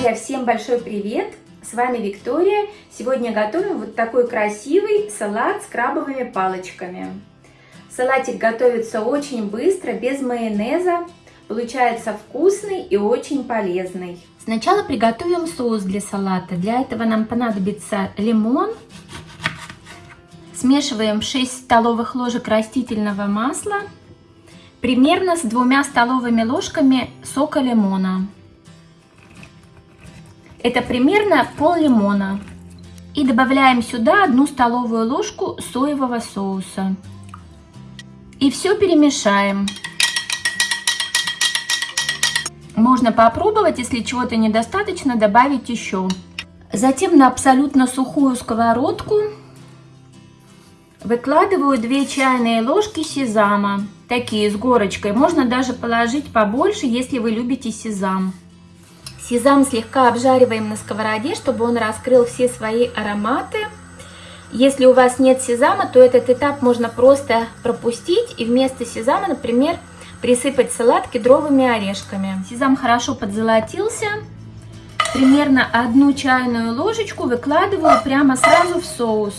Друзья, всем большой привет! С вами Виктория. Сегодня готовим вот такой красивый салат с крабовыми палочками. Салатик готовится очень быстро, без майонеза. Получается вкусный и очень полезный. Сначала приготовим соус для салата. Для этого нам понадобится лимон. Смешиваем 6 столовых ложек растительного масла. Примерно с двумя столовыми ложками сока лимона. Это примерно пол лимона. И добавляем сюда одну столовую ложку соевого соуса. И все перемешаем. Можно попробовать, если чего-то недостаточно, добавить еще. Затем на абсолютно сухую сковородку выкладываю 2 чайные ложки сезама. Такие с горочкой. Можно даже положить побольше, если вы любите сезам. Сезам слегка обжариваем на сковороде, чтобы он раскрыл все свои ароматы. Если у вас нет сезама, то этот этап можно просто пропустить и вместо сезама, например, присыпать салат кедровыми орешками. Сезам хорошо подзолотился. Примерно одну чайную ложечку выкладываю прямо сразу в соус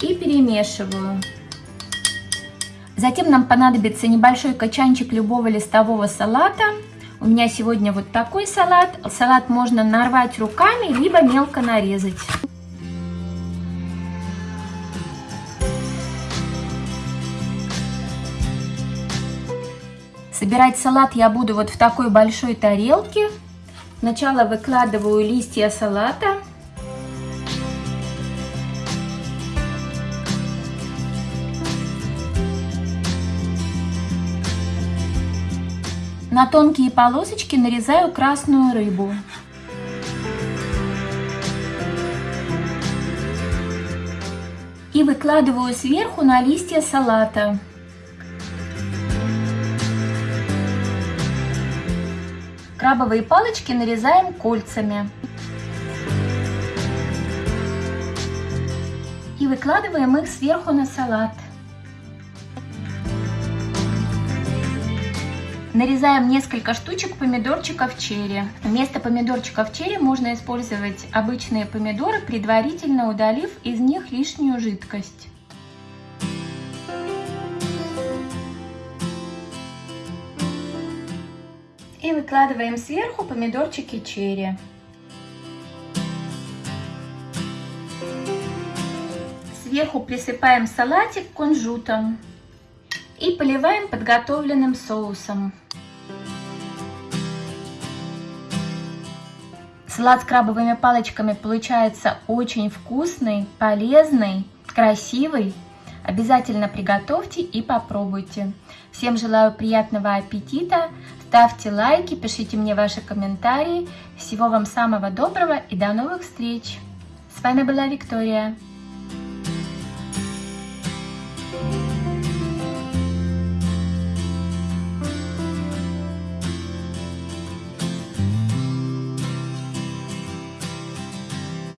и перемешиваю. Затем нам понадобится небольшой качанчик любого листового салата. У меня сегодня вот такой салат. Салат можно нарвать руками, либо мелко нарезать. Собирать салат я буду вот в такой большой тарелке. Сначала выкладываю листья салата. На тонкие полосочки нарезаю красную рыбу. И выкладываю сверху на листья салата. Крабовые палочки нарезаем кольцами. И выкладываем их сверху на салат. Нарезаем несколько штучек помидорчиков черри. Вместо помидорчиков черри можно использовать обычные помидоры, предварительно удалив из них лишнюю жидкость. И выкладываем сверху помидорчики черри. Сверху присыпаем салатик кунжутом и поливаем подготовленным соусом. Салат с крабовыми палочками получается очень вкусный, полезный, красивый. Обязательно приготовьте и попробуйте. Всем желаю приятного аппетита. Ставьте лайки, пишите мне ваши комментарии. Всего вам самого доброго и до новых встреч. С вами была Виктория.